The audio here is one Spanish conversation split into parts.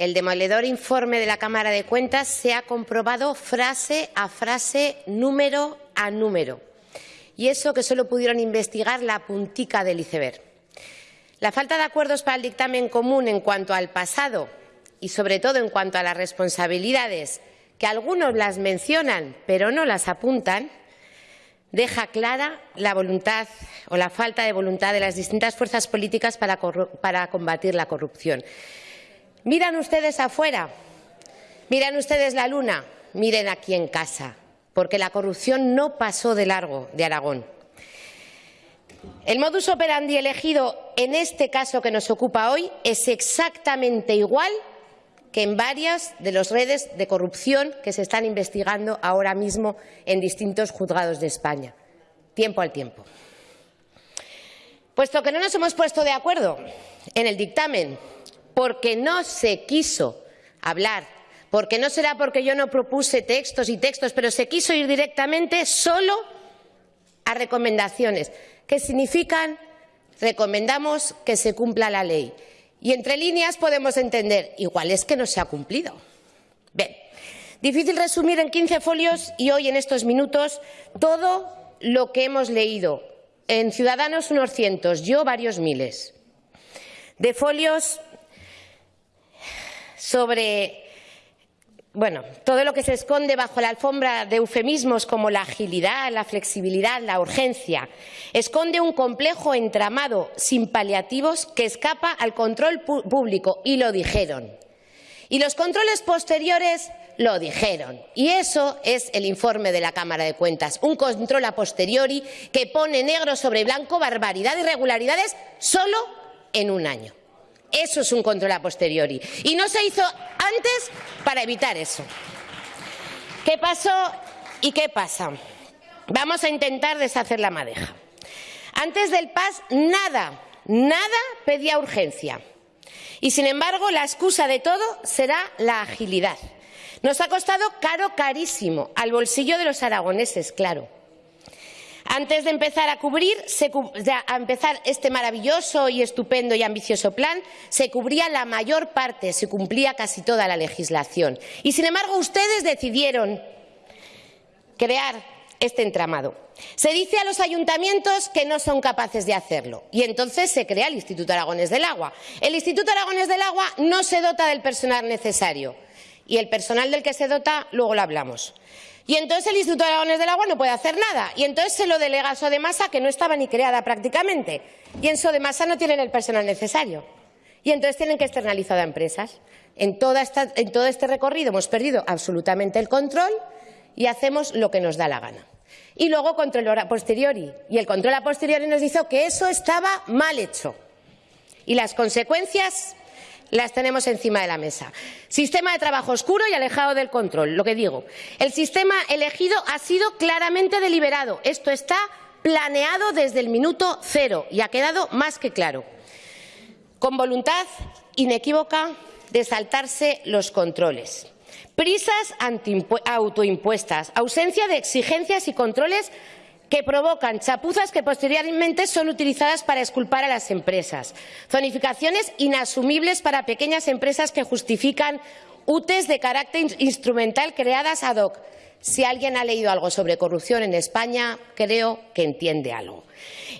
el demoledor informe de la Cámara de Cuentas se ha comprobado frase a frase, número a número. Y eso que solo pudieron investigar la puntica del iceberg. La falta de acuerdos para el dictamen común en cuanto al pasado y, sobre todo, en cuanto a las responsabilidades, que algunos las mencionan pero no las apuntan, deja clara la voluntad o la falta de voluntad de las distintas fuerzas políticas para, combatir la corrupción. Miran ustedes afuera, miran ustedes la luna, miren aquí en casa, porque la corrupción no pasó de largo de Aragón. El modus operandi elegido en este caso que nos ocupa hoy es exactamente igual que en varias de las redes de corrupción que se están investigando ahora mismo en distintos juzgados de España. Tiempo al tiempo. Puesto que no nos hemos puesto de acuerdo en el dictamen porque no se quiso hablar, porque no será porque yo no propuse textos y textos, pero se quiso ir directamente solo a recomendaciones, que significan recomendamos que se cumpla la ley. Y entre líneas podemos entender, igual es que no se ha cumplido. Bien, difícil resumir en 15 folios y hoy en estos minutos todo lo que hemos leído. En Ciudadanos unos cientos, yo varios miles. De folios sobre bueno, todo lo que se esconde bajo la alfombra de eufemismos como la agilidad, la flexibilidad, la urgencia, esconde un complejo entramado sin paliativos que escapa al control público, y lo dijeron. Y los controles posteriores lo dijeron. Y eso es el informe de la Cámara de Cuentas, un control a posteriori que pone negro sobre blanco barbaridad y irregularidades solo en un año. Eso es un control a posteriori. Y no se hizo antes para evitar eso. ¿Qué pasó y qué pasa? Vamos a intentar deshacer la madeja. Antes del PAS, nada, nada pedía urgencia. Y, sin embargo, la excusa de todo será la agilidad. Nos ha costado caro, carísimo, al bolsillo de los aragoneses, claro. Antes de empezar a cubrir, a empezar este maravilloso y estupendo y ambicioso plan, se cubría la mayor parte, se cumplía casi toda la legislación. Y, sin embargo, ustedes decidieron crear este entramado. Se dice a los ayuntamientos que no son capaces de hacerlo y entonces se crea el Instituto Aragones del Agua. El Instituto Aragones del Agua no se dota del personal necesario y el personal del que se dota luego lo hablamos. Y entonces el Instituto de Aragones del Agua no puede hacer nada. Y entonces se lo delega a Sodemasa, que no estaba ni creada prácticamente. Y en Sodemasa no tienen el personal necesario. Y entonces tienen que externalizar a empresas. En, en todo este recorrido hemos perdido absolutamente el control y hacemos lo que nos da la gana. Y luego control a posteriori. Y el control a posteriori nos dijo que eso estaba mal hecho. Y las consecuencias las tenemos encima de la mesa. Sistema de trabajo oscuro y alejado del control, lo que digo. El sistema elegido ha sido claramente deliberado. Esto está planeado desde el minuto cero y ha quedado más que claro. Con voluntad inequívoca de saltarse los controles. Prisas autoimpuestas, ausencia de exigencias y controles que provocan chapuzas que posteriormente son utilizadas para esculpar a las empresas. Zonificaciones inasumibles para pequeñas empresas que justifican UTES de carácter instrumental creadas ad hoc. Si alguien ha leído algo sobre corrupción en España, creo que entiende algo.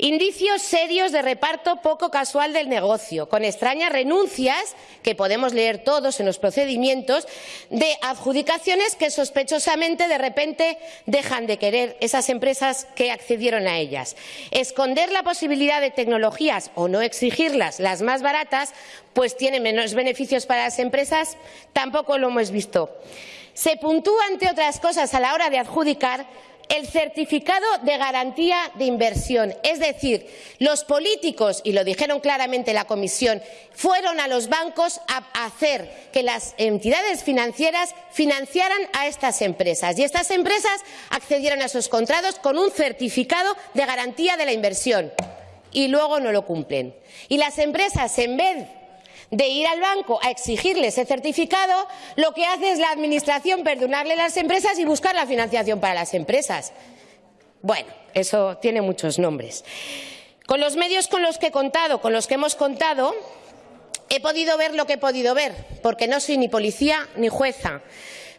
Indicios serios de reparto poco casual del negocio, con extrañas renuncias, que podemos leer todos en los procedimientos, de adjudicaciones que sospechosamente de repente dejan de querer esas empresas que accedieron a ellas. Esconder la posibilidad de tecnologías o no exigirlas, las más baratas, pues tiene menos beneficios para las empresas, tampoco lo hemos visto. Se puntúa, entre otras cosas, a la hora de adjudicar el certificado de garantía de inversión. Es decir, los políticos, y lo dijeron claramente la Comisión, fueron a los bancos a hacer que las entidades financieras financiaran a estas empresas. Y estas empresas accedieron a esos contratos con un certificado de garantía de la inversión. Y luego no lo cumplen. Y las empresas, en vez de ir al banco a exigirle ese certificado, lo que hace es la Administración perdonarle a las empresas y buscar la financiación para las empresas. Bueno, eso tiene muchos nombres. Con los medios con los que he contado, con los que hemos contado, he podido ver lo que he podido ver, porque no soy ni policía ni jueza.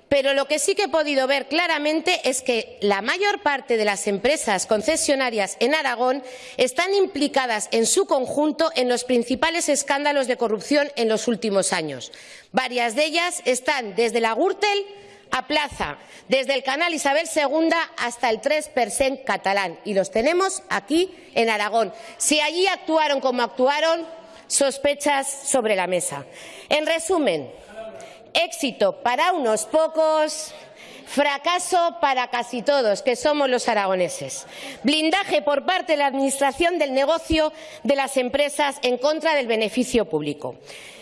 Pero lo que sí que he podido ver claramente es que la mayor parte de las empresas concesionarias en Aragón están implicadas en su conjunto en los principales escándalos de corrupción en los últimos años. Varias de ellas están desde la Gürtel a Plaza, desde el canal Isabel II hasta el 3% catalán. Y los tenemos aquí en Aragón. Si allí actuaron como actuaron, sospechas sobre la mesa. En resumen, éxito para unos pocos, fracaso para casi todos, que somos los aragoneses. Blindaje por parte de la Administración del negocio de las empresas en contra del beneficio público.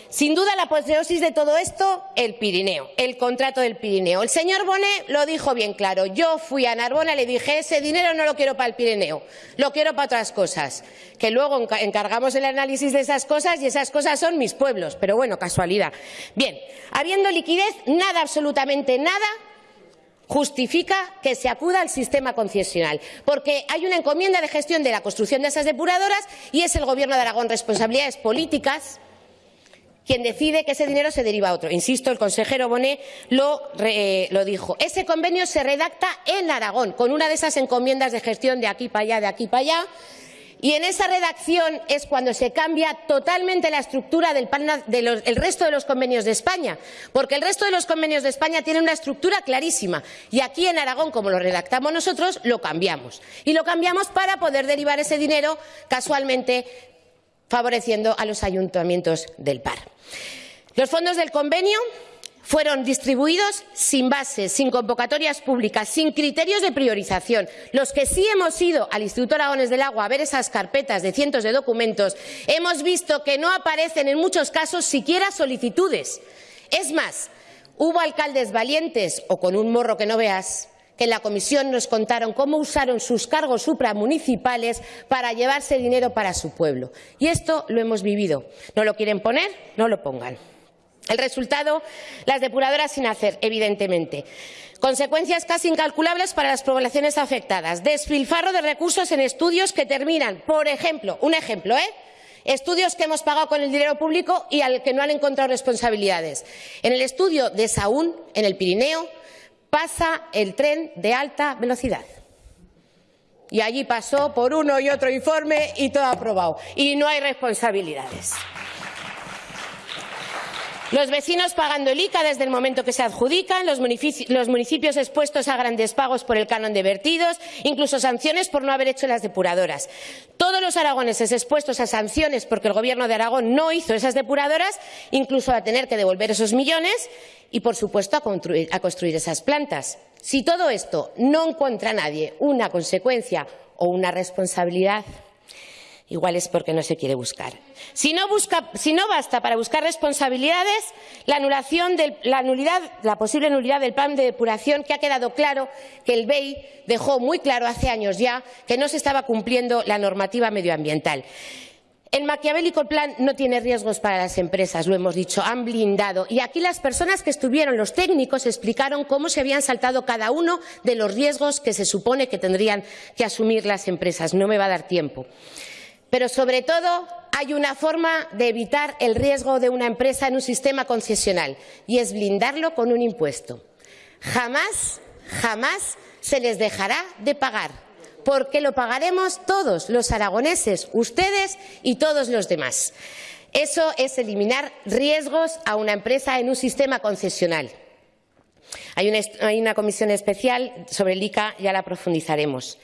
Sin duda, la apoteosis de todo esto, el Pirineo, el contrato del Pirineo. El señor Bonet lo dijo bien claro. Yo fui a Narbona y le dije, ese dinero no lo quiero para el Pirineo, lo quiero para otras cosas. Que luego encargamos el análisis de esas cosas y esas cosas son mis pueblos. Pero bueno, casualidad. Bien, habiendo liquidez, nada, absolutamente nada, justifica que se acuda al sistema concesional, porque hay una encomienda de gestión de la construcción de esas depuradoras y es el Gobierno de Aragón responsabilidades políticas quien decide que ese dinero se deriva a otro. Insisto, el consejero Bonet lo, lo, dijo. Ese convenio se redacta en Aragón, con una de esas encomiendas de gestión de aquí para allá, de aquí para allá. Y en esa redacción es cuando se cambia totalmente la estructura del de resto de los convenios de España, porque el resto de los convenios de España tienen una estructura clarísima. Y aquí en Aragón, como lo redactamos nosotros, lo cambiamos. Y lo cambiamos para poder derivar ese dinero casualmente favoreciendo a los ayuntamientos del PAR. Los fondos del convenio fueron distribuidos sin bases, sin convocatorias públicas, sin criterios de priorización. Los que sí hemos ido al Instituto Aragones del Agua a ver esas carpetas de cientos de documentos, hemos visto que no aparecen en muchos casos siquiera solicitudes. Es más, hubo alcaldes valientes o con un morro que no veas que en la comisión nos contaron cómo usaron sus cargos supramunicipales para llevarse dinero para su pueblo. Y esto lo hemos vivido. ¿No lo quieren poner? No lo pongan. El resultado, las depuradoras sin hacer, evidentemente. Consecuencias casi incalculables para las poblaciones afectadas. Desfilfarro de recursos en estudios que terminan, por ejemplo, un ejemplo, ¿eh? Estudios que hemos pagado con el dinero público y al que no han encontrado responsabilidades. En el estudio de Saúl, en el Pirineo, pasa el tren de alta velocidad. Y allí pasó por uno y otro informe y todo aprobado. Y no hay responsabilidades. Los vecinos pagando el ICA desde el momento que se adjudican, los municipios, expuestos a grandes pagos por el canon de vertidos, incluso sanciones por no haber hecho las depuradoras. Todos los aragoneses expuestos a sanciones porque el Gobierno de Aragón no hizo esas depuradoras, incluso a tener que devolver esos millones y, por supuesto, a construir, a construir esas plantas. Si todo esto no encuentra a nadie una consecuencia o una responsabilidad, igual es porque no se quiere buscar. Si no, basta para buscar responsabilidades, la, anulación del, la, nulidad, la posible nulidad del plan de depuración, que ha quedado claro que el BEI dejó muy claro hace años ya que no se estaba cumpliendo la normativa medioambiental. El maquiavélico plan no tiene riesgos para las empresas, lo hemos dicho, han blindado. Y aquí las personas que estuvieron, los técnicos, explicaron cómo se habían saltado cada uno de los riesgos que se supone que tendrían que asumir las empresas. No me va a dar tiempo. Pero, sobre todo, hay una forma de evitar el riesgo de una empresa en un sistema concesional y es blindarlo con un impuesto. Jamás, jamás se les dejará de pagar, porque lo pagaremos todos los aragoneses, ustedes y todos los demás. Eso es eliminar riesgos a una empresa en un sistema concesional. Hay una, comisión especial sobre el ICA, ya la profundizaremos.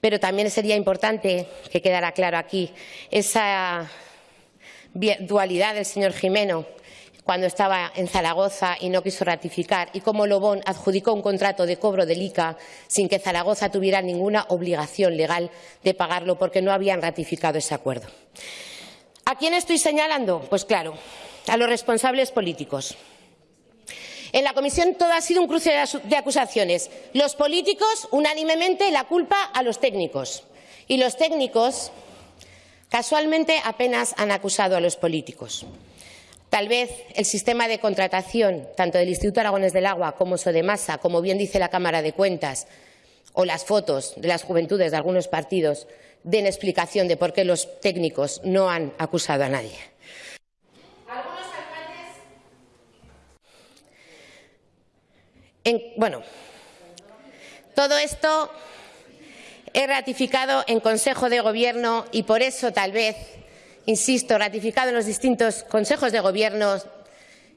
Pero también sería importante que quedara claro aquí esa dualidad del señor Jimeno cuando estaba en Zaragoza y no quiso ratificar, y cómo Lobón adjudicó un contrato de cobro del ICA sin que Zaragoza tuviera ninguna obligación legal de pagarlo porque no habían ratificado ese acuerdo. ¿A quién estoy señalando? Pues claro, a los responsables políticos. En la comisión todo ha sido un cruce de acusaciones. Los políticos, unánimemente, la culpa a los técnicos. Y los técnicos, casualmente, apenas han acusado a los políticos. Tal vez el sistema de contratación, tanto del Instituto Aragones del Agua como Sodemasa, como bien dice la Cámara de Cuentas, o las fotos de las juventudes de algunos partidos, den explicación de por qué los técnicos no han acusado a nadie. Bueno, todo esto es ratificado en Consejo de Gobierno y por eso tal vez, insisto, ratificado en los distintos consejos de Gobierno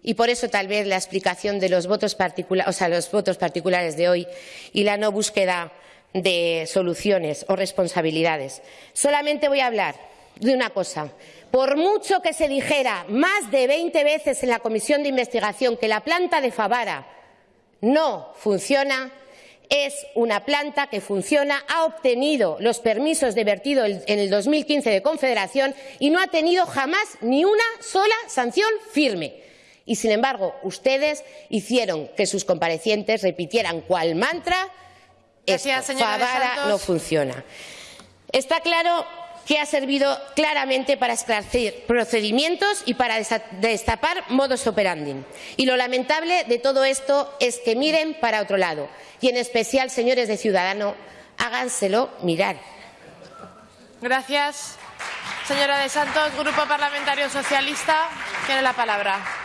y por eso tal vez la explicación de los votos, o sea, los votos particulares de hoy y la no búsqueda de soluciones o responsabilidades. Solamente voy a hablar de una cosa. Por mucho que se dijera más de 20 veces en la comisión de investigación que la planta de Favara no funciona, es una planta que funciona, ha obtenido los permisos de vertido en el 2015 de Confederación y no ha tenido jamás ni una sola sanción firme. Y, sin embargo, ustedes hicieron que sus comparecientes repitieran cual mantra Gracias, Favara no funciona. Está claro que ha servido claramente para esclarecer procedimientos y para destapar modus operandi. Y lo lamentable de todo esto es que miren para otro lado. Y en especial, señores de Ciudadanos, háganselo mirar. Gracias. Señora de Santos, Grupo Parlamentario Socialista, tiene la palabra.